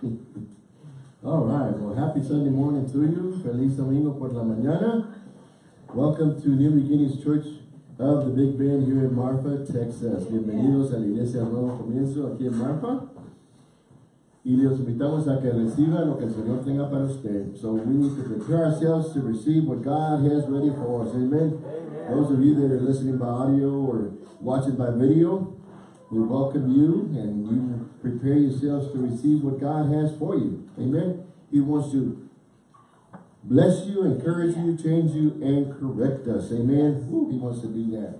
All right, well, happy Sunday morning to you. Feliz domingo por la mañana. Welcome to New Beginnings Church of the Big Bend here in Marfa, Texas. Bienvenidos a la iglesia Nuevo Comienzo aquí en Marfa. Y les invitamos a que reciban lo que el Señor tenga para usted. So we need to prepare ourselves to receive what God has ready for us. Amen. Amen. Those of you that are listening by audio or watching by video, we welcome you and you prepare yourselves to receive what God has for you. Amen. He wants to bless you, encourage you, change you, and correct us. Amen. He wants to do that.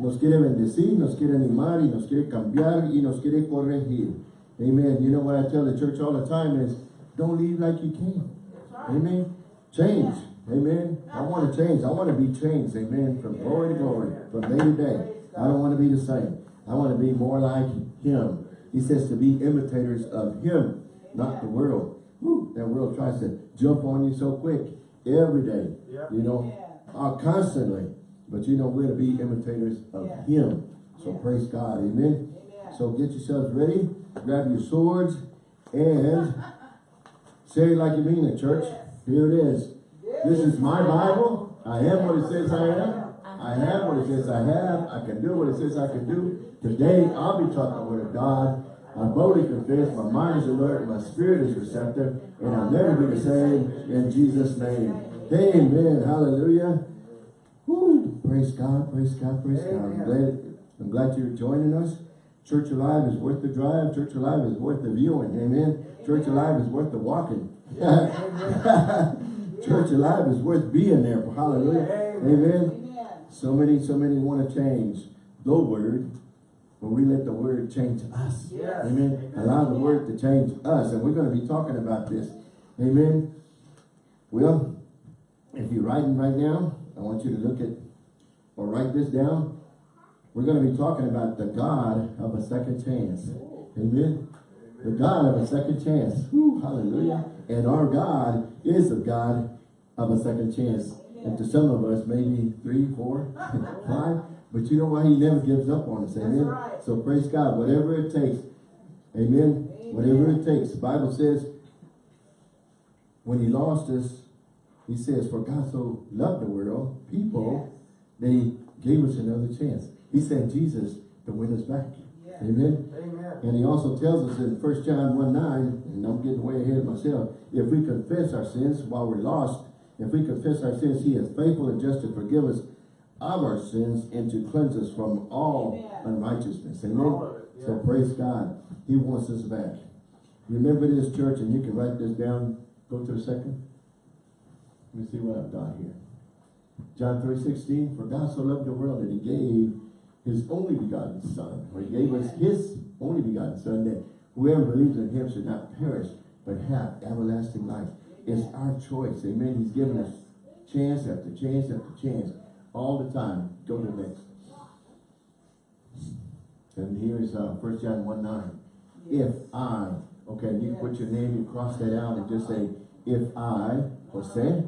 Nos quiere bendecir, nos quiere animar y nos quiere cambiar y nos quiere corregir. Amen. You know what I tell the church all the time is, don't leave like you came. Right. Amen. Change. Yeah. Amen. I want to change. I want to be changed. Amen. From yeah. glory to glory, from day to day. I don't want to be the same. I want to be more like him. He says to be imitators of him, not the world. Woo, that world tries to jump on you so quick every day. Yeah. You know, uh, constantly. But you know, we're to be imitators of him. So praise God. Amen. So get yourselves ready grab your swords, and say it like you mean it, church. Here it is. This is my Bible. I am what it says I am. I have what it says I have. I can do what it says I can do. Today, I'll be the word of God. I boldly confess, my mind is alert, my spirit is receptive, and I'll never be the same in Jesus' name. Amen. Hallelujah. Woo. Praise God, praise God, praise God. I'm glad, I'm glad you're joining us. Church Alive is worth the drive. Church Alive is worth the viewing. Amen. Church Alive is worth the walking. Church Alive is worth being there. Hallelujah. Amen. So many, so many want to change the word, but we let the word change us. Yes. Amen. Allow the word to change us. And we're going to be talking about this. Amen. Well, if you're writing right now, I want you to look at or write this down. We're going to be talking about the God of a second chance. Oh. Amen. The God of a second chance. Whew, hallelujah. And our God is a God of a second chance. And to some of us, maybe three, four, five. But you know why he never gives up on us. Amen. Right. So praise God. Whatever it takes. Amen. Amen. Whatever it takes. The Bible says, when he lost us, he says, for God so loved the world, people, yes. they gave us another chance. He sent Jesus to win us back. Yeah. Amen. Amen. And he also tells us in 1 John 1 9, and I'm getting way ahead of myself, if we confess our sins while we're lost, if we confess our sins, he is faithful and just to forgive us our sins and to cleanse us from all Amen. unrighteousness. Amen. Yeah. So praise God. He wants us back. Remember this church, and you can write this down. Go to the second. Let me see what I've got here. John 3, 16. For God so loved the world that he gave his only begotten son, or he gave us his only begotten son, that whoever believes in him should not perish, but have everlasting life. It's our choice. Amen. He's given us chance after chance after chance all the time. Go to the next. And here's uh, 1 John 1 9. If I, okay, you put your name, you cross that out and just say, if I, Jose,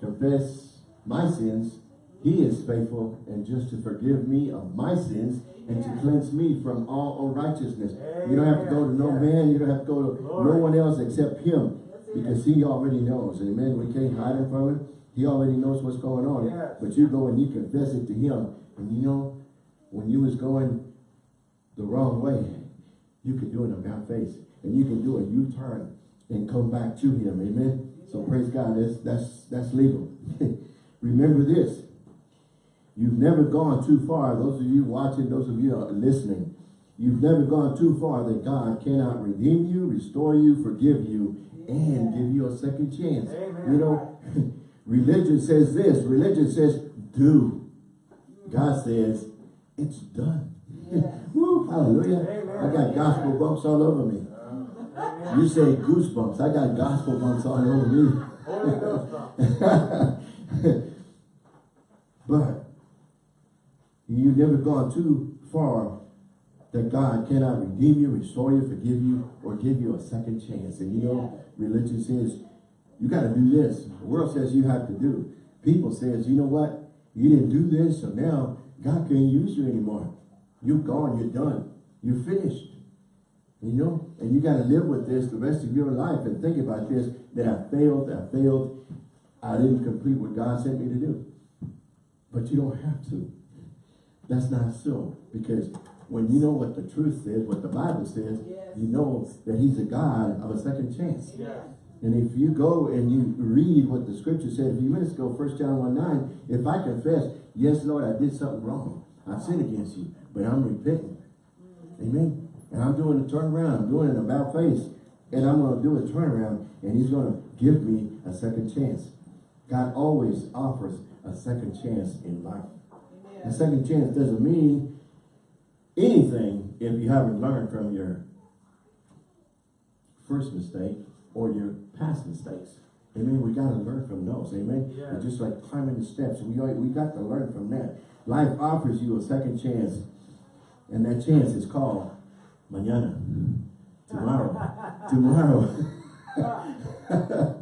confess my sins, he is faithful and just to forgive me of my sins and to cleanse me from all unrighteousness. You don't have to go to no man. You don't have to go to no one else except him because he already knows. Amen. We can't hide it from it. He already knows what's going on. But you go and you confess it to him. And you know, when you was going the wrong way, you can do it about face. And you can do a U-turn and come back to him. Amen. So praise God. That's, that's, that's legal. Remember this. You've never gone too far. Those of you watching, those of you listening, you've never gone too far that God cannot redeem you, restore you, forgive you, and give you a second chance. Amen. You know, religion says this. Religion says, do. God says, it's done. Yeah. Woo, hallelujah. Amen. I got gospel bumps all over me. You say goosebumps. I got gospel bumps all over me. but You've never gone too far that God cannot redeem you, restore you, forgive you, or give you a second chance. And you know, religion says, you got to do this. The world says you have to do. People says, you know what? You didn't do this, so now God can't use you anymore. You're gone, you're done. You're finished. You know, and you got to live with this the rest of your life and think about this, that I failed, I failed, I didn't complete what God sent me to do. But you don't have to. That's not so. Because when you know what the truth says, what the Bible says, Yes. you know that he's a God of a second chance. Yes. And if you go and you read what the scripture said a few minutes ago, 1 John 1 9, if I confess, yes, Lord, I did something wrong. I sinned against you, but I'm repenting. Amen. And I'm doing a turnaround. I'm doing an about face. And I'm going to do a turnaround. And he's going to give me a second chance. God always offers a second chance in life. A second chance doesn't mean anything if you haven't learned from your first mistake or your past mistakes. Amen. We got to learn from those. Amen. Yeah. It's just like climbing the steps. We we got to learn from that. Life offers you a second chance, and that chance is called mañana, tomorrow, tomorrow. Ah.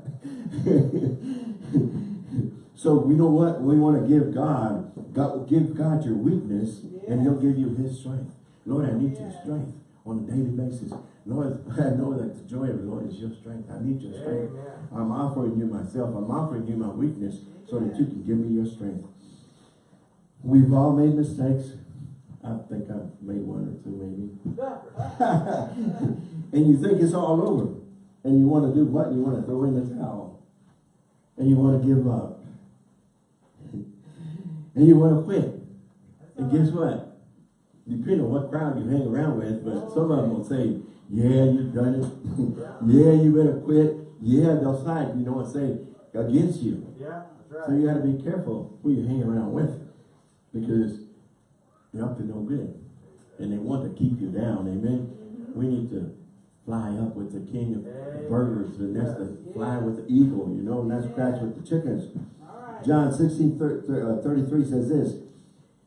so we know what we want to give God. God give God your weakness, and He'll give you His strength. Lord, I need your strength on a daily basis. Lord, I know that the joy of the Lord is your strength. I need your strength. Amen. I'm offering you myself. I'm offering you my weakness so that you can give me your strength. We've all made mistakes. I think I've made one or two maybe. and you think it's all over. And you want to do what? You want to throw in the towel. And you want to give up. and you want to quit. And guess what? Depending on what crowd you hang around with, but some of them will say, yeah, you've done it. yeah, you better quit. Yeah, they'll side, you know, and say against you. Yeah, that's So you got to be careful who you hang around with because you're up to no good. And they want to keep you down, amen? We need to fly up with the king of Amen. birds and that's to fly with the eagle, you know, and that's scratch with the chickens. Right. John 16, thir- thir- uh, 33 says this,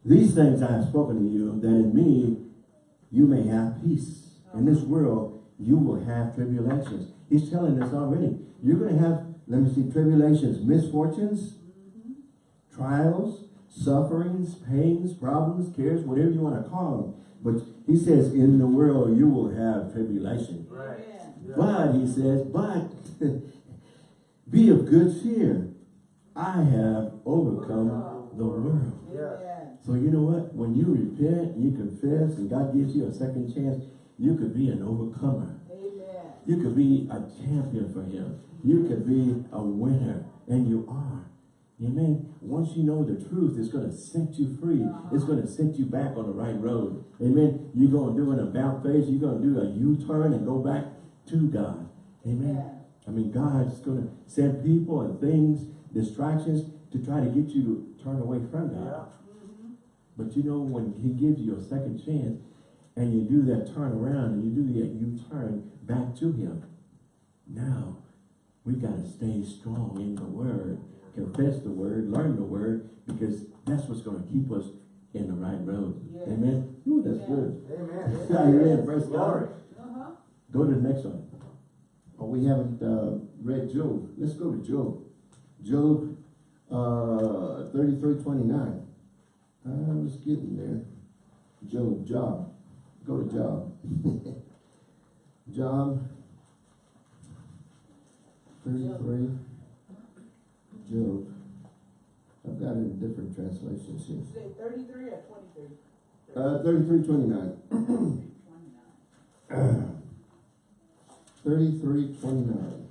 These things I have spoken to you, that in me you may have peace. In this world you will have tribulations. He's telling us already. You're going to have, let me see, tribulations, misfortunes, trials, sufferings, pains, problems, cares, whatever you want to call them. But he says, in the world you will have tribulation. Right. Yeah. But, he says, but be of good cheer. I have overcome the world. Yeah. So you know what? When you repent, you confess, and God gives you a second chance, you could be an overcomer. Amen. You could be a champion for him. You could be a winner, and you are. Amen. Once you know the truth, it's going to set you free. Uh-huh. It's going to set you back on the right road. Amen. You're going to do an about face. You're going to do a U-turn and go back to God. Amen. Amen. I mean, God's going to send people and things, distractions, to try to get you to turn away from God. Yeah. But you know, when he gives you a second chance and you do that turn around and you do that you turn back to him, now we got to stay strong in the word, confess the word, learn the word, because that's what's going to keep us in the right road. Yes. Amen. Ooh, that's Amen. good. Amen. Amen. Praise Glory. God. Uh-huh. Go to the next one. Oh, we haven't uh, read Job. Let's go to Job. Job uh, 33, 29. I was getting there. Job, Job. Go to Job. Job 33. Job. I've got it in different translations here. Say thirty-three or twenty-three? Uh, 33, 29. Twenty-nine. 33, 29.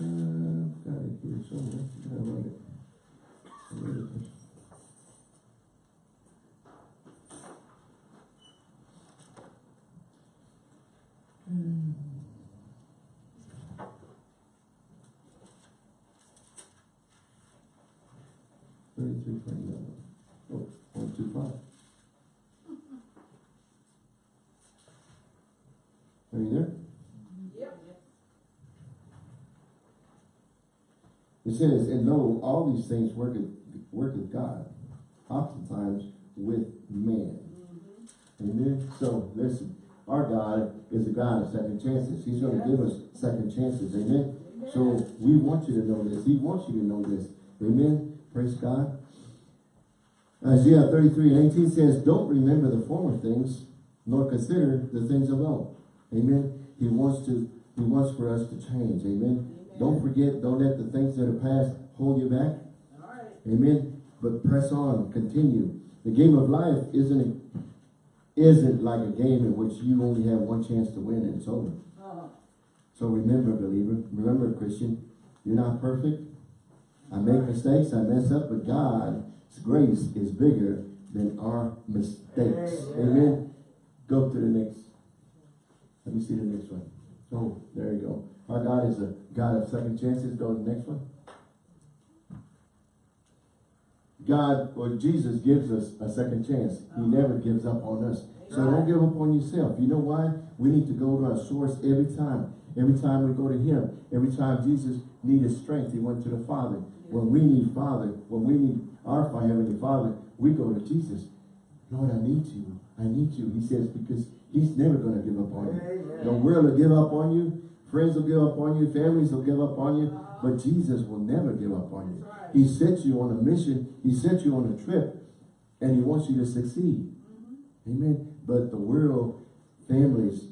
Uh, I've got it here somewhere. Did I write it? I wrote it. Hmm. Thirty-three, twenty-nine. Oh, one, two, five. Are you there? Yep. It says, and know all these things worketh, worketh God, oftentimes with man. Mm-hmm. Amen. So listen, our God is a God of second chances. He's going to give us second chances. Amen. So we want you to know this. He wants you to know this. Amen. Praise God. Isaiah 33 and 18 says, Don't remember the former things, nor consider the things of old. Amen. He wants to, he wants for us to change. Amen. Don't forget, don't let the things that are past hold you back. All right. Amen. But press on, continue. The game of life isn't isn't like a game in which you only have one chance to win and it's over. Uh-huh. So remember, believer, remember, Christian, you're not perfect. I make mistakes, I mess up, but God's grace is bigger than our mistakes. Amen. Amen. Go to the next. Let me see the next one. Oh, there you go. Our God is a God of second chances. Go to the next one. God or Jesus gives us a second chance. He oh. never gives up on us. So don't give up on yourself. You know why? We need to go to our source every time. Every time we go to him. Every time Jesus needed strength, he went to the Father. When we need Father, when we need our Heavenly Father, we go to Jesus. Lord, I need you. I need you. He says, because he's never going to give up on you. The world will give up on you. Friends will give up on you. Families will give up on you. But Jesus will never give up on you. He sent you on a mission. He sent you on a trip. And he wants you to succeed. Amen. But the world, families,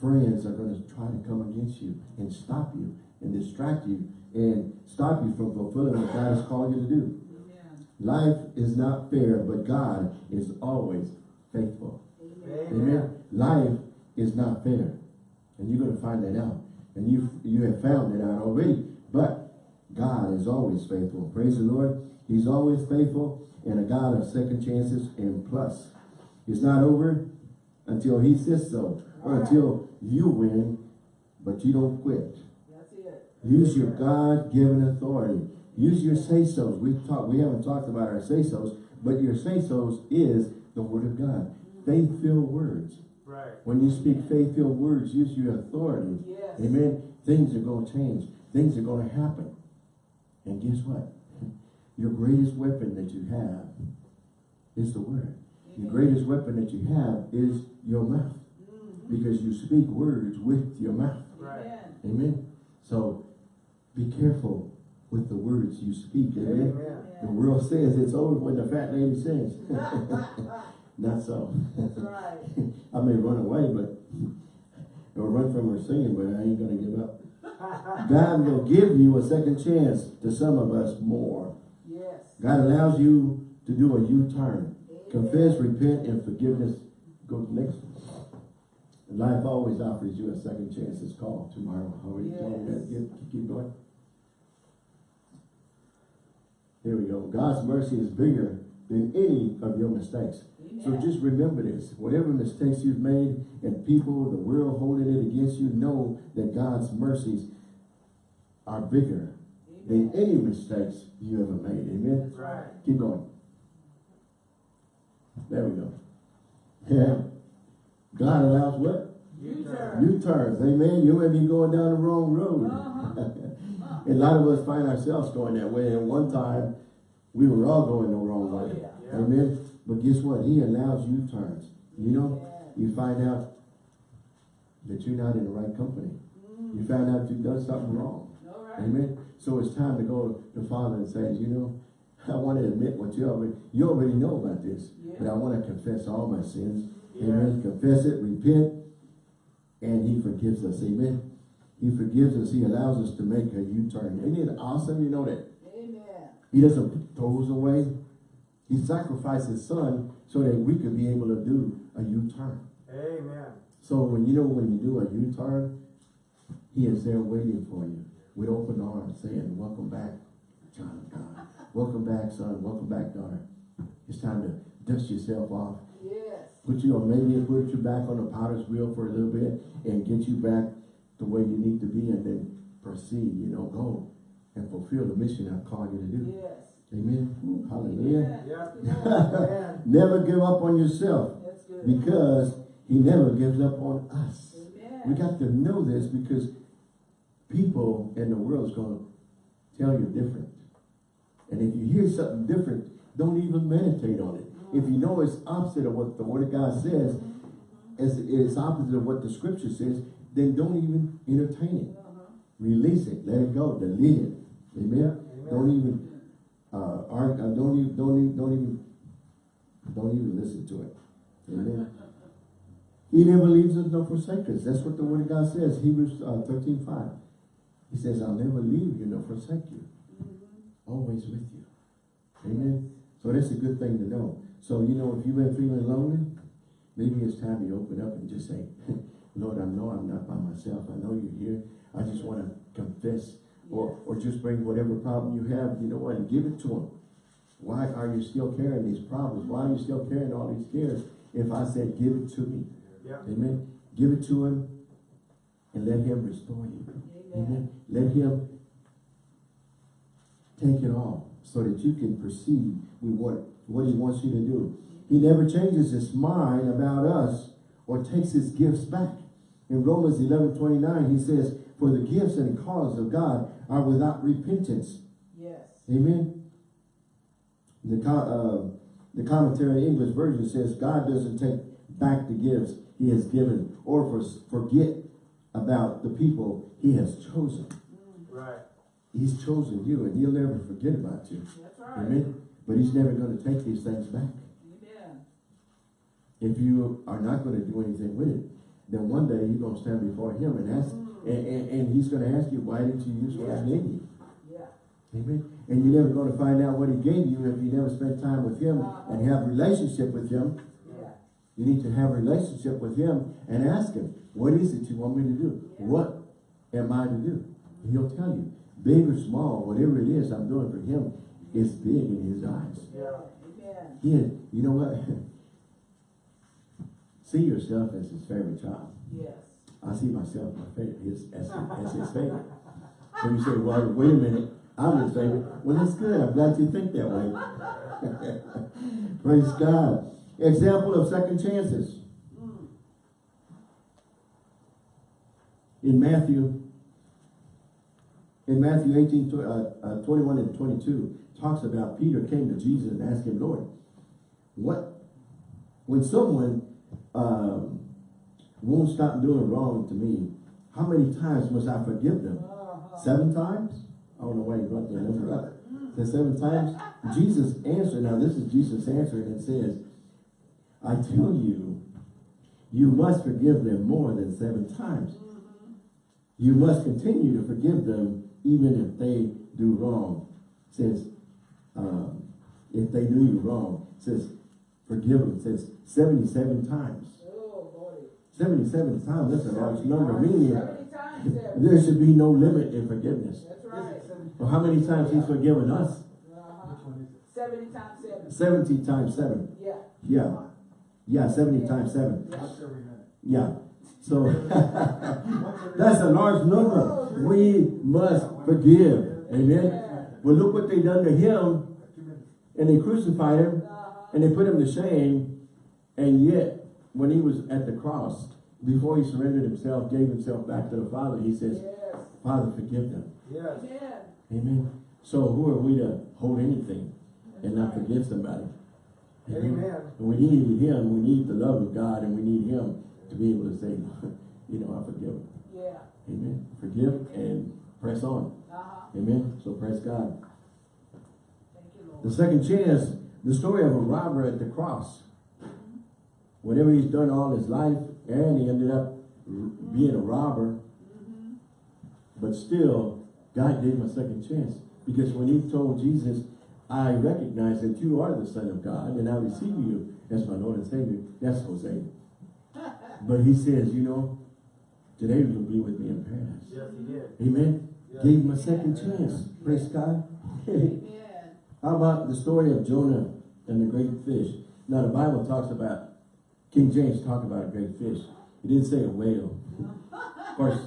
friends are going to try to come against you and stop you and distract you and stop you from fulfilling what God has called you to do. Life is not fair, but God is always faithful. Amen. Amen. Life is not fair. And you're going to find that out. And you you have found it out already. But God is always faithful. Praise the Lord. He's always faithful and a God of second chances and plus. It's not over until he says so. Or Alright. until you win, but you don't quit. That's it. Use your God-given authority. Use your say-sos. We talk. We haven't talked about our say-sos, but your say-sos is the Word of God. Mm-hmm. Faith-filled words. Right. When you speak faith-filled words, use your authority. Yes. Amen. Things are going to change. Things are going to happen. And guess what? Your greatest weapon that you have is the Word. Your greatest weapon that you have is your mouth. Mm-hmm. Because you speak words with your mouth. Right. Amen. Amen. So be careful with the words you speak. Amen. Amen. The world says it's over when the fat lady sings. Not so. That's right. I may run away, but or run from her singing, but I ain't gonna give up. God will give you a second chance to some of us more. Yes. God allows you to do a U-turn. Confess, repent, and forgiveness. Go to the next one. Life always offers you a second chance. It's called tomorrow. Already told you. Yes. Keep, keep going. Here we go. God's mercy is bigger than any of your mistakes. So just remember this. Whatever mistakes you've made and people, the world holding it against you, know that God's mercies are bigger than any mistakes you ever made. Amen. Right. Keep going. There we go. Yeah. God allows what? U-turn. U-turns. Amen. You may be going down the wrong road. Uh-huh. and a lot of us find ourselves going that way. And one time, we were all going the wrong Oh, way. yeah. Yeah. Amen. But guess what? He allows U-turns. You know, you find out that you're not in the right company. You mm. find out you've done something wrong. Right. Amen. So it's time to go to the Father and say, you know, I want to admit what you already, you already know about this, but I want to confess all my sins. Amen. Confess it, repent, and He forgives us. Amen. He forgives us. He allows us to make a U-turn. Isn't it awesome? You know that Amen. He doesn't throw us away. He sacrificed His Son so that we could be able to do a U-turn. Amen. So when you know when you do a U-turn, He is there waiting for you with open arms, saying, "Welcome back, child of God. Welcome back, son. Welcome back, daughter. It's time to dust yourself off. Yes. Put you on maybe put you back on the potter's wheel for a little bit and get you back the way you need to be, and then proceed. You know, go and fulfill the mission I've called you to do. Yes. Amen. Ooh, hallelujah. Yeah. That's good. Amen. Never give up on yourself because He never gives up on us. Amen. We got to know this because people in the world is going to tell you different. And if you hear something different, don't even meditate on it. If you know it's opposite of what the Word of God says, it's, it's opposite of what the Scripture says, then don't even entertain it. Uh-huh. Release it. Let it go. Delete it. Amen. Amen. Don't even, uh, argue, uh, don't even, don't even, don't even, don't even listen to it. Amen. He never leaves us nor forsakes us. That's what the word of God says, Hebrews uh, 13, 5. He says, I'll never leave you nor forsake you. Always with you. Amen. So that's a good thing to know. So, you know, if you've been feeling lonely, maybe it's time you open up and just say, Lord, I know I'm not by myself. I know you're here. I just want to confess or, or just bring whatever problem you have, you know what, and give it to him. Why are you still carrying these problems? Why are you still carrying all these cares? If I said, give it to me. Yeah. Amen. Give it to him and let him restore you. Amen. Let him take it all so that you can proceed with what, what he wants you to do. He never changes his mind about us or takes his gifts back. In Romans 11, 29, he says, For the gifts and cause of God are without repentance. Yes. Amen. The, co uh, the Contemporary English Version says, God doesn't take back the gifts he has given or for, forget about the people he has chosen. Right. He's chosen you and he'll never forget about you. That's right. Amen. But he's never going to take these things back. Amen. If you are not going to do anything with it, then one day you're going to stand before him and ask, and, and, and he's going to ask you, why didn't you use what I Yeah. gave you? Yeah. Amen. And you're never going to find out what he gave you if you never spent time with him uh-uh. and have relationship with him. Yeah. You need to have a relationship with him and ask him, what is it you want me to do? Yeah. What am I to do? And he'll tell you, big or small, whatever it is I'm doing for him is big in his eyes. Yeah. Amen. He, you know what? see yourself as his favorite child. Yes. I see myself my favorite, as, as his favorite. So you say, well, wait a minute, I'm his favorite. Well, that's good. I'm glad you think that way. Praise God. Example of second chances. In Matthew, in Matthew 18, uh, uh, 21 and 22, talks about Peter came to Jesus and asked him, Lord, what, when someone um, won't stop doing wrong to me, how many times must I forgive them? Uh-huh. Seven times? I don't know why you brought that number up. Said seven times? Jesus answered, now this is Jesus answering and says, I tell you, you must forgive them more than seven times. You must continue to forgive them even if they do wrong. Says, um, if they do you wrong, says, forgive them. Says 77 times. Oh, Lordy. 77 times, that's a large number. Meaning, Seventy there should be no limit in forgiveness. That's right. Well, how many times he's forgiven us? Uh-huh. Which one is it? Seventy times seven. 70 times 7. Yeah. Yeah. Yeah, 70 times 7. Once every minute. Yeah. So, that's a large number. We must forgive. Amen. Yeah. Well, look what they done to him. And they crucified him. Uh-huh. And they put him to shame. And yet, when he was at the cross, before he surrendered himself, gave himself back to the Father, he says, Yes. Father, forgive them. Yes. Amen. Amen. So who are we to hold anything and not forgive somebody? Amen. And we need him, we need the love of God, and we need him to be able to say, you know, I forgive him. Yeah. Amen. Forgive and press on. Uh-huh. Amen. So praise God. Thank you, Lord. The second chance, the story of a robber at the cross. Whatever he's done all his life, and he ended up being a robber, but still, God gave him a second chance. Because when he told Jesus, I recognize that you are the Son of God, and I receive you as my Lord and Savior, that's Jose. But he says, you know, today you'll be with me in paradise. Yes, he did. Amen. Yes. Gave him a second chance. Praise God. Amen. How about the story of Jonah and the great fish? Now the Bible talks about, King James talked about a great fish. He didn't say a whale. Of course,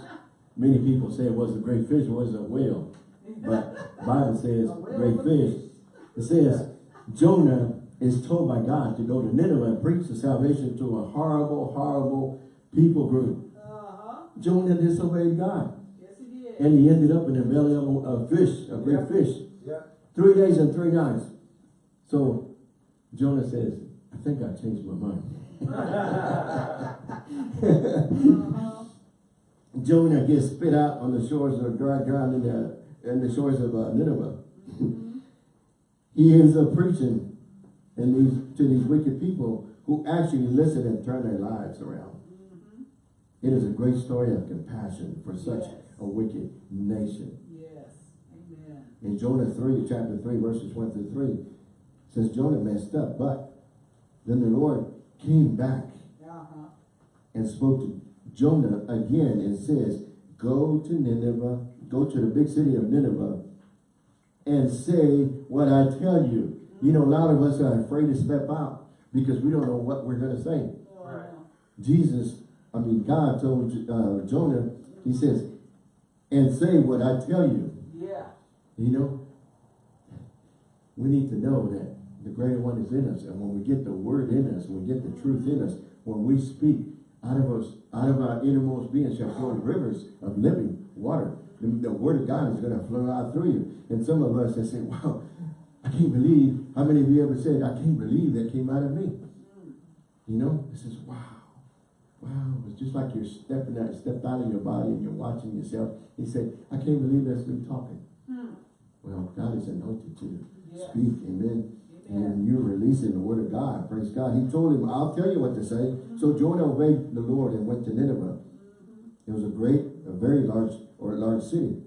many people say it was a great fish, it was a whale. But the Bible says great fish. It says Jonah is told by God to go to Nineveh and preach the salvation to a horrible, horrible people group. Uh-huh. Jonah disobeyed God. Yes, he did. And he ended up in the belly of a, a fish, a great Yeah. fish. Yeah. Three days and three nights. So Jonah says, I think I changed my mind. Uh-huh. Jonah gets spit out on the shores of dry ground in the, in the shores of uh, Nineveh. he ends up preaching and these, to these wicked people who actually listen and turn their lives around. It is a great story of compassion for such Yes. a wicked nation. Yes. Amen. In Jonah 3, chapter 3, verses 1 through 3, says Jonah messed up, but then the Lord came back Uh-huh. and spoke to Jonah again and says, Go to Nineveh, go to the big city of Nineveh, and say what I tell you. You know, a lot of us are afraid to step out because we don't know what we're going to say. Uh-huh. Jesus, I mean, God told uh, Jonah, he says, and say what I tell you. Yeah. You know, we need to know that the greater one is in us. And when we get the word in us, when we get the truth in us, when we speak, out of us, out of our innermost being shall flow rivers of living water. The, the word of God is going to flow out through you. And some of us that say, wow, I can't believe, how many of you ever said, I can't believe that came out of me? You know, it says, wow, wow. It's just like you're stepping out, stepped out of your body and you're watching yourself. He said, I can't believe that's me talking. Hmm. Well, God is anointed to Yeah. speak, amen. And you're releasing the word of God, praise God. He told him, I'll tell you what to say. So Jonah obeyed the Lord and went to Nineveh. It was a great, a very large, or a large city.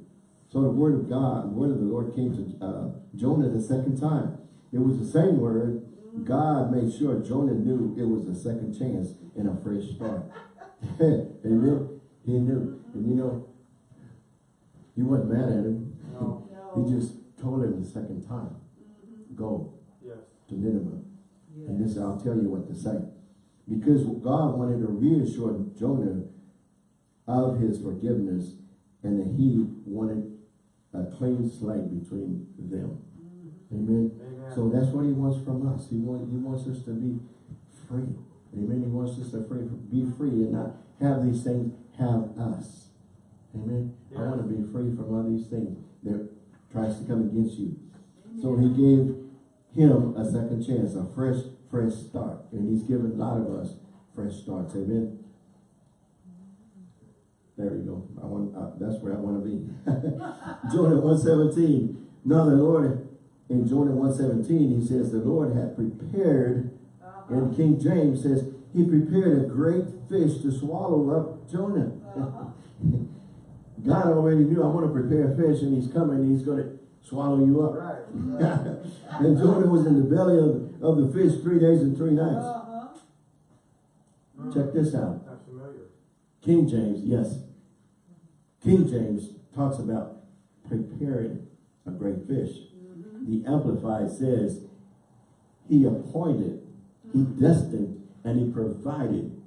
So the word of God, the word of the Lord came to uh, Jonah the second time. It was the same word. God made sure Jonah knew it was a second chance and a fresh start. amen. He knew. And you know, he wasn't mad at him. No. He just told him the second time, go. To Nineveh. And this, I'll tell you what to say. Because God wanted to reassure Jonah of his forgiveness and that he wanted a clean slate between them. Mm-hmm. Amen. Amen. So that's what he wants from us. He wants, he wants us to be free. Amen. He wants us to free, be free and not have these things have us. Amen. I want to be free from all these things that tries to come against you. So he gave him a second chance, a fresh, fresh start. And he's given a lot of us fresh starts. Amen. There we go. I want, uh, that's where I want to be. Jonah 117. Now the Lord, in Jonah 117, he says, the Lord had prepared, Uh-huh. and King James says, he prepared a great fish to swallow up Jonah. Uh-huh. God already knew, I want to prepare a fish, and he's coming, he's going to swallow you up. Right. and Jonah was in the belly of, of the fish three days and three nights. Uh-huh. Mm. Check this out. King James, yes. King James talks about preparing a great fish. The Amplified says, he appointed, he destined, and he provided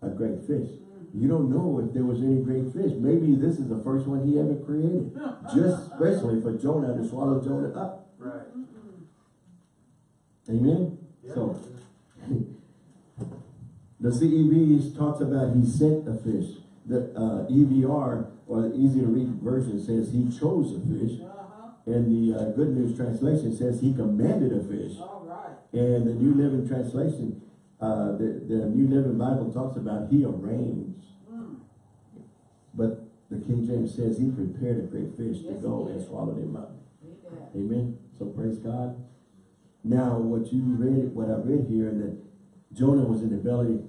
a great fish. You don't know if there was any great fish. Maybe this is the first one he ever created. Just especially for Jonah to swallow Jonah up. Right. Amen? Yeah. So, the CEV talks about he sent a fish. The uh, EVR, or the easy to read version says he chose a fish. Uh-huh. And the uh, Good News Translation says he commanded a fish. All right. And the New Living Translation, uh, the, the New Living Bible talks about he arranged. Mm. But the King James says he prepared a great fish to go and did. swallowed him up. Amen. Amen. So praise God. Now, what you read, what I read here, that Jonah was in the belly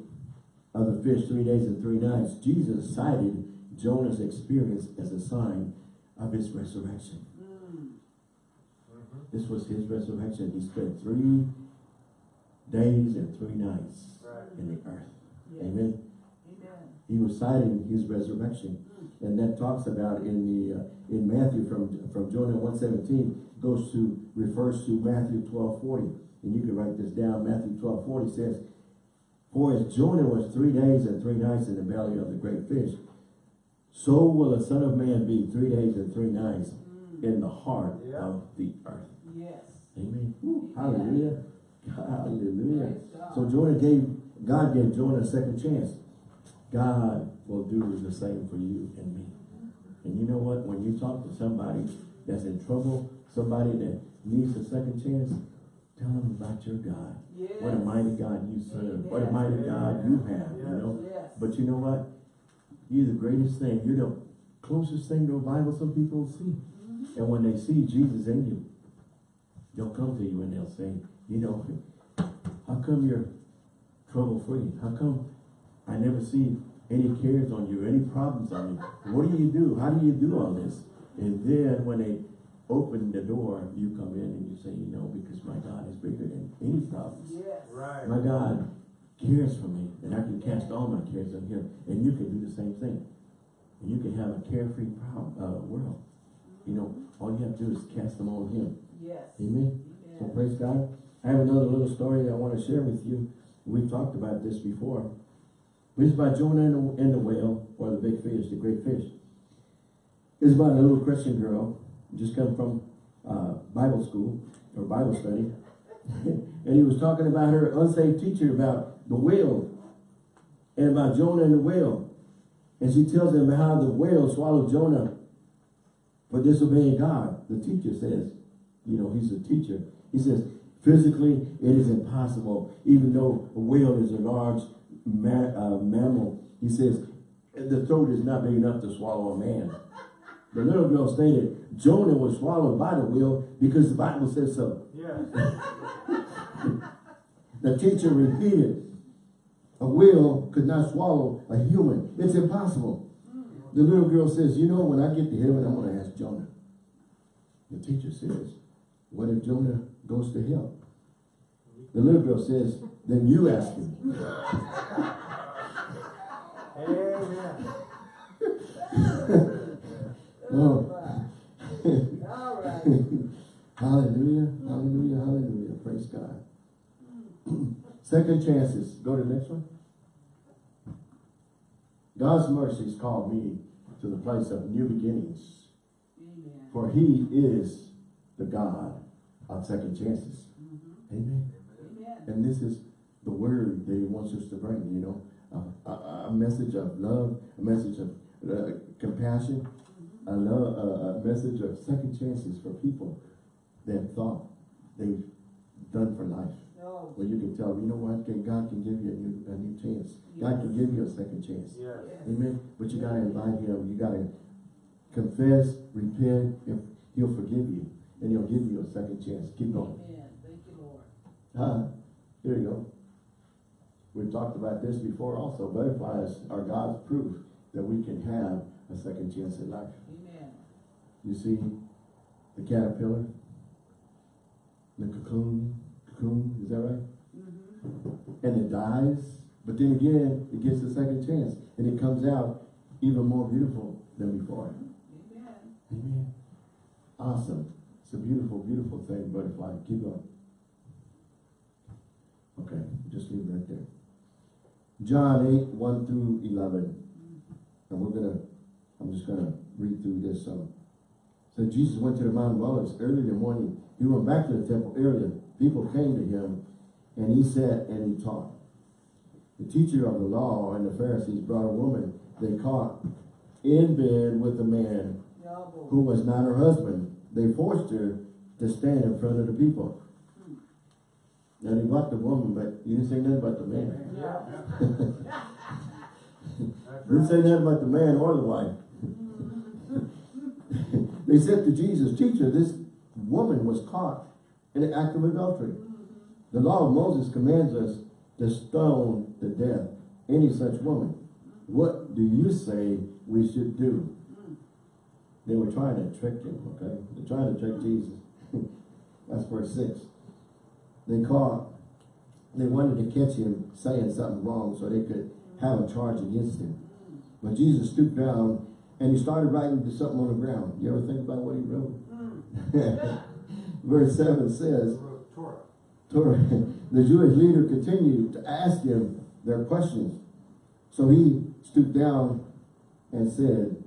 of the fish three days and three nights. Jesus cited Jonah's experience as a sign of his resurrection. Mm. Mhm. This was his resurrection. He spent three days and three nights Right. in the earth. Yes. Amen. Amen. He was citing his resurrection. And that talks about in the uh, in Matthew from from Jonah 117 goes to refers to Matthew 12:40. And you can write this down. Matthew 12:40 says, For as Jonah was three days and three nights in the belly of the great fish, so will the Son of Man be three days and three nights in the heart Yeah. of the earth. Yes. Amen. Hallelujah. Hallelujah. So Jonah gave, God gave Jonah a second chance. God will do the same for you and me. And you know what? When you talk to somebody that's in trouble, somebody that needs a second chance, tell them about your God. Yes. What a mighty God you serve. What a mighty God you have, you know? But you know what? You're the greatest thing. You're the closest thing to a Bible some people see. Mm-hmm. And when they see Jesus in you, they'll come to you and they'll say, you know, how come you're trouble free? How come I never see any cares on you, any problems on you. What do you do? How do you do all this? And then when they open the door, you come in and you say, you know, because my God is bigger than any problems. Yes. Right. My God cares for me and I can cast all my cares on him. And you can do the same thing. And you can have a carefree proud, uh, world. You know, all you have to do is cast them on him. Yes. Amen. So praise God. I have another little story that I want to share with you. We've talked about this before. It's by Jonah and the, and the whale, or the big fish, the great fish. It's about a little Christian girl, just come from uh, Bible school, or Bible study. and he was talking about her unsaved teacher about the whale, and about Jonah and the whale. And she tells him how the whale swallowed Jonah for disobeying God. The teacher says, you know, he's a teacher. He says, physically, it is impossible, even though a whale is a large ma uh, mammal. He says, the throat is not big enough to swallow a man. The little girl stated, Jonah was swallowed by the whale because the Bible says so. Yes. The teacher repeated, a whale could not swallow a human. It's impossible. The little girl says, you know, when I get to heaven, I'm going to ask Jonah. The teacher says, what if Jonah goes to hell? The little girl says, then you ask him. Amen. Oh, hallelujah, hallelujah, hallelujah. Praise God. Second chances. Go to the next one. God's mercies called me to the place of new beginnings. Amen. For he is the God of second chances. Mhm. Amen. Amen. And this is the word that he wants us to bring, you know. A, a, a message of love, a message of uh, compassion, a, love, a, a message of second chances for people that thought they've done for life. No. Where you can tell, you know what, can- God can give you a new, a new chance. God can give you a second chance. Yes. Yes. Amen. But you gotta invite him. You gotta confess, repent, and he'll forgive you. And he'll give you a second chance. Keep going. Amen. Thank you, Lord. Huh? Here you go. We've talked about this before also. Butterflies are God's proof that we can have a second chance in life. Amen. You see the caterpillar, the cocoon, cocoon, is that right? Mm-hmm. And it dies, but then again, it gets a second chance and it comes out even more beautiful than before. Amen. Amen. Awesome. A beautiful, beautiful thing, butterfly. Keep going. Okay, just leave it right there. John 8, 1 through 11. And we're gonna, I'm just gonna read through this. Um, so Jesus went to the Mount of Olives early in the morning. He went back to the temple early. People came to him and he sat and he taught. The teacher of the law and the Pharisees brought a woman they caught in bed with a man who was not her husband. They forced her to stand in front of the people. Now they brought the woman, but you didn't say nothing about the man. Yeah. That's Didn't say nothing about the man or the wife. they said to Jesus, Teacher, this woman was caught in the act of adultery. The law of Moses commands us to stone to death any such woman. What do you say we should do? They were trying to trick him, okay? They're trying to trick Jesus. That's verse 6. They caught, they wanted to catch him saying something wrong so they could have a charge against him. But Jesus stooped down and he started writing something on the ground. You ever think about what he wrote? Verse 7 says, Torah. Torah, the Jewish leader continued to ask him their questions. So he stooped down and said,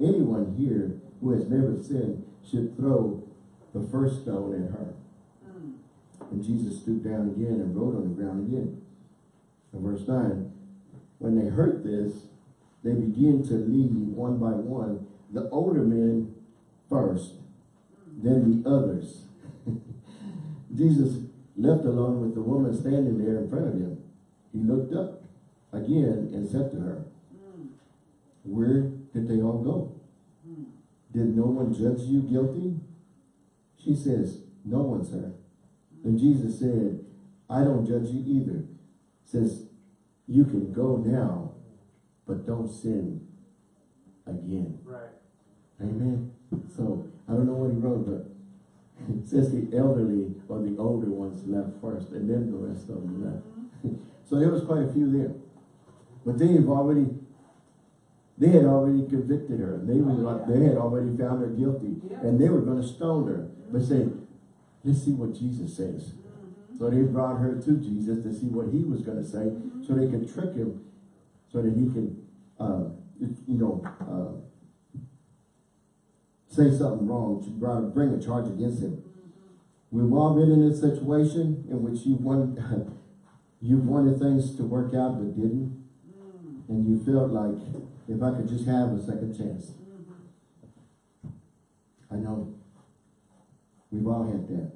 anyone here who has never sinned should throw the first stone at her. Mm. And Jesus stooped down again and wrote on the ground again. And verse 9, when they heard this, they began to leave one by one, the older men first, then the others. Jesus left alone with the woman standing there in front of him. He looked up again and said to her, mm. Where did they all go? Did no one judge you guilty? She says, No one, sir. And Jesus said, I don't judge you either. Says, you can go now but don't sin again. Right. Amen. So I don't know what he wrote, but it says the elderly or the older ones left first, and then the rest of them left. Mm-hmm. so there was quite a few there, but they have already, they had already convicted her. They were, Oh, yeah. they had already found her guilty, Yeah. and they were going to stone her. But say, let's see what Jesus says. So they brought her to Jesus to see what he was going to say, so they could trick him, so that he could, uh, you know, uh, say something wrong, to bring- bring a charge against him. We've all been in a situation in which you want, you wanted things to work out but didn't, and you felt like if I could just have a second chance. I know. We've all had that.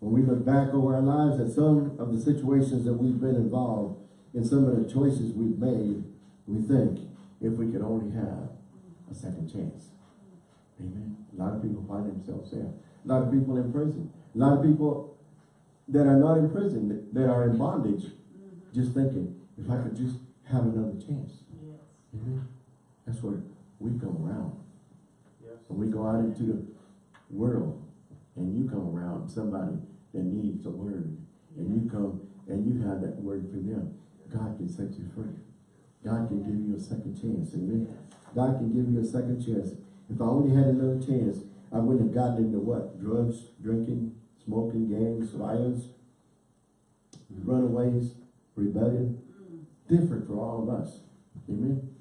When we look back over our lives at some of the situations that we've been involved in some of the choices we've made, we think if we could only have a second chance. Amen. A lot of people find themselves there. A lot of people in prison. A lot of people that are not in prison, that- are in bondage, just thinking, if I could just have another chance. Amen. That's where we come around. Yes. When we go out into the world and you come around somebody that needs a word and you come and you have that word for them, God can set you free. God can give you a second chance. Amen. God can give you a second chance. If I only had another chance, I wouldn't have gotten into what? Drugs, drinking, smoking, gangs, violence, mm-hmm. runaways, rebellion. Mm. Different for all of us. Amen.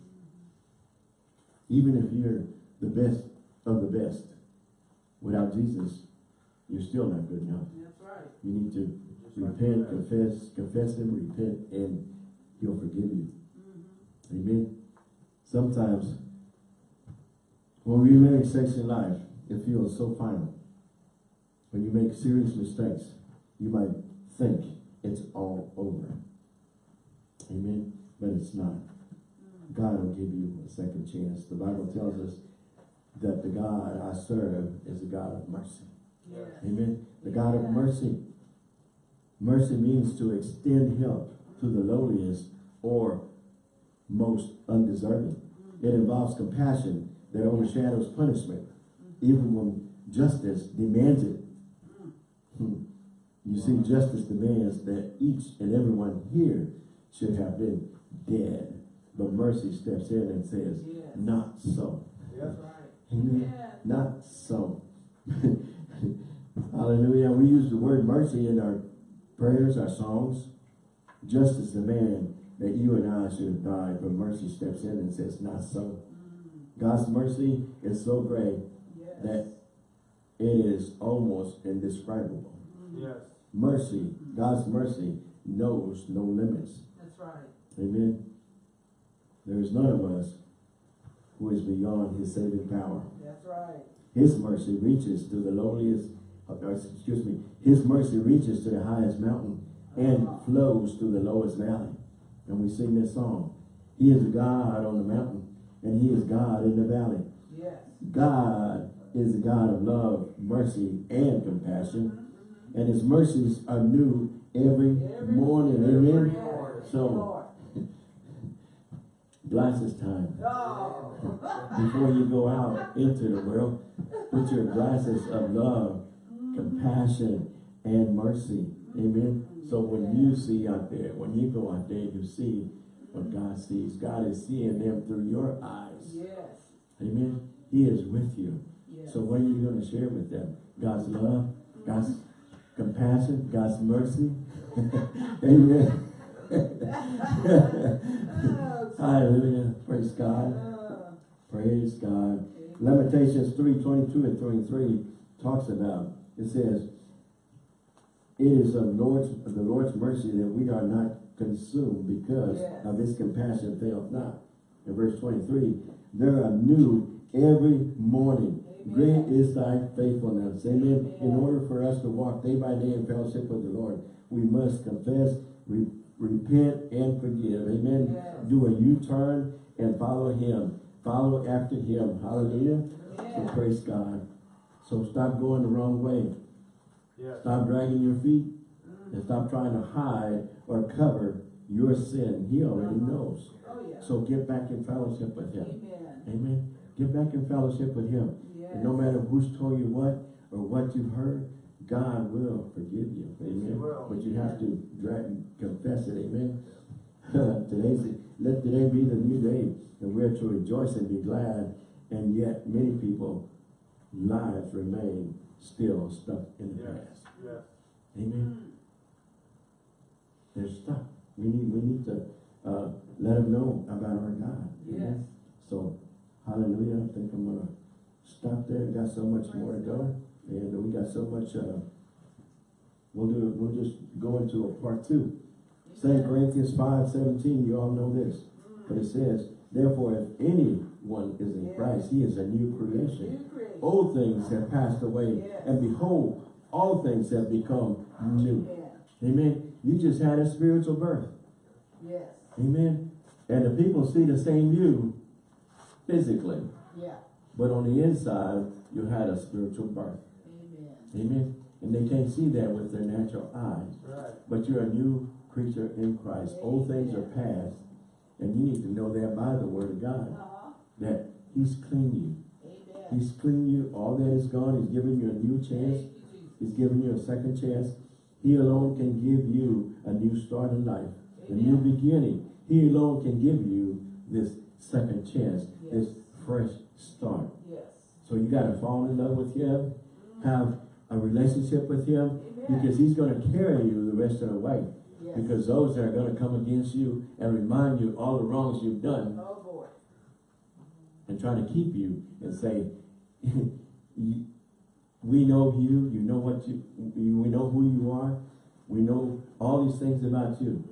Even if you're the best of the best, without Jesus, you're still not good enough. That's right. You need to like repent, that. confess, confess Him, repent, and He'll forgive you. Mm-hmm. Amen. Sometimes, when we make sex in life, it feels so final. When you make serious mistakes, you might think it's all over. Amen. But it's not. God will give you a second chance. The Bible tells us that the God I serve is a God of mercy. Yes. Amen. The God of mercy. Mercy means to extend help to the lowliest or most undeserving. It mm-hmm. involves compassion that overshadows punishment, mm-hmm. even when justice demands it. Mm-hmm. Hmm. You see, justice demands that each and everyone here should have been dead. But mercy steps in and says, Yes. not so. Yes. That's right. Amen. Yeah. Not so. Hallelujah. We use the word mercy in our prayers, our songs. Justice demand that you and I should have died, but mercy steps in and says, not so. Mm. God's mercy is so great Yes. that it is almost indescribable. Mm. Yes. Mercy, God's mercy knows no limits. That's right. Amen. There is none of us who is beyond his saving power. That's right. His mercy reaches to the lowliest, uh, excuse me, His mercy reaches to the highest mountain and flows to the lowest valley. And we sing this song. He is God on the mountain and He is God in the valley. Yes. God is a God of love, mercy, and compassion. And His mercies are new every Every- morning. Amen. So. Glasses time. Before you go out into the world, put your glasses of love, compassion, and mercy. Amen. So when you see out there, when you go out there, you see what God sees. God is seeing them through your eyes. Yes. Amen. He is with you. Yes. So what are you going to share with them? God's love, God's compassion, God's mercy. Amen. Hallelujah. Praise God. Praise God. Lamentations 3, 22 and 23 talks about, it says, it is of Lord's, of the Lord's mercy that we are not consumed because Yes. of his compassion faileth not. In verse 23, there are new every morning. Great is thy faithfulness. Amen. In order for us to walk day by day in fellowship with the Lord, we must confess, repent, and forgive. Amen. Yes. Do a U-turn and follow him. Follow after him. Hallelujah. So praise God. So stop going the wrong way. Yes. Stop dragging your feet and stop trying to hide or cover your sin, he already Uh-huh. knows. Oh, yeah. So get back in fellowship with him. Amen. Amen. Get back in fellowship with him. Yes. And no matter who's told you what or what you've heard, God will forgive you. Amen. will. But you have to drag, confess it. Amen. Today's let today be the new day, and we're to rejoice and be glad. And yet, many people lives remain still stuck in the Yes, past. yes. Amen. Mm. They're stuck. We need we need to uh, let them know about our God. Yes. So, hallelujah. I think I'm gonna stop there. Got so much more to go, and we got so much. Uh, we'll do. We'll just go into a part two. Second Corinthians five seventeen. You all know this, but it says, "Therefore, if anyone is in Yes. Christ, he is a new creation. New creation. Old things have passed away, Yes. and behold, all things have become new." Amen. Amen. You just had a spiritual birth. Yes. Amen. And the people see the same you physically, Yeah. but on the inside, you had a spiritual birth. Amen. Amen. And they can't see that with their natural eyes. Right. But you're a new creature in Christ. Old things are past. And you need to know that by the word of God. Uh-huh. That He's cleaned you. Amen. He's cleaned you. All that is gone. He's given you a new chance. He's given you a second chance. He alone can give you a new start in life. A new beginning. He alone can give you this second chance, this fresh start. Yes. So you gotta fall in love with him, have a relationship with him, Amen. because he's gonna carry you the rest of the way. Yes. Because those that are gonna come against you and remind you all the wrongs you've done Oh, and try to keep you and say, we know you, you know what you, we know who you are, we know all these things about you. Mm.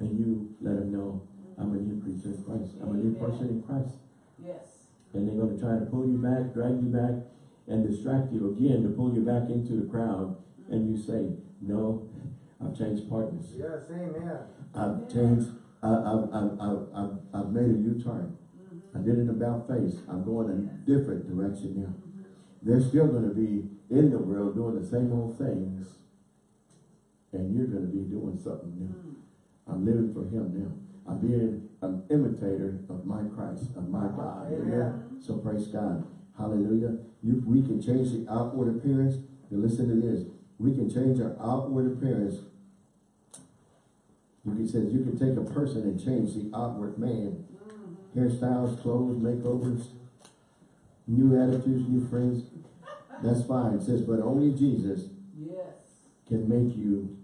And you let them know, I'm a new creature in Christ. I'm a new Amen. person in Christ. Yes. And they're gonna try to pull you back, drag you back, and distract you again to pull you back into the crowd. And you say, no, I've changed partners. Yes, amen. I've changed, I, I've, I've, I've, I've, I've made a U-turn. I did an about face. I'm going a different direction now. They're still gonna be in the world doing the same old things. And you're gonna be doing something new. Mm. I'm living for him now. I'm being an imitator of my Christ, of my God. Amen. Amen. So praise God. Hallelujah. You, we can change the outward appearance. Now listen to this. We can change our outward appearance. You can says you can take a person and change the outward man. Hairstyles, clothes, makeovers, new attitudes, new friends. That's fine. It says, but only Jesus Yes. can make you,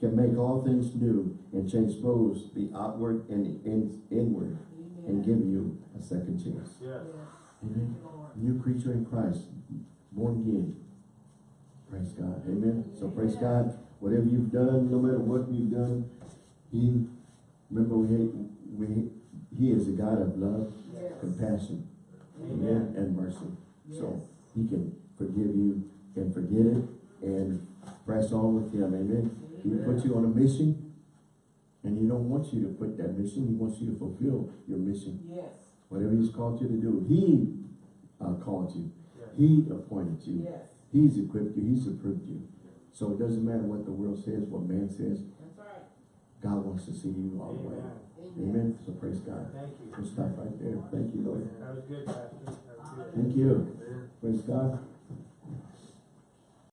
can make all things new and transpose the outward and the in, inward and give you a second chance. Yes. Yes. Amen. Thank you, Lord. New creature in Christ, born again. Praise God. Amen. So praise God. Whatever you've done, no matter what you've done, He, remember we, we, He is a God of love, Yes. compassion, Amen. amen, and mercy. Yes. So He can forgive you and forget it and press on with Him. Amen. He put you on a mission and He don't want you to quit that mission. He wants you to fulfill your mission. Yes. Whatever He's called you to do, He uh, called you. Yes. He appointed you. Yes. He's equipped you. He's approved you. So it doesn't matter what the world says, what man says. Right. God wants to see you all the way. Amen. Amen. So praise God. Thank you. We'll stop right there. Thank you, Lord. That was good, Pastor. That was good. Thank you. Amen. Praise God.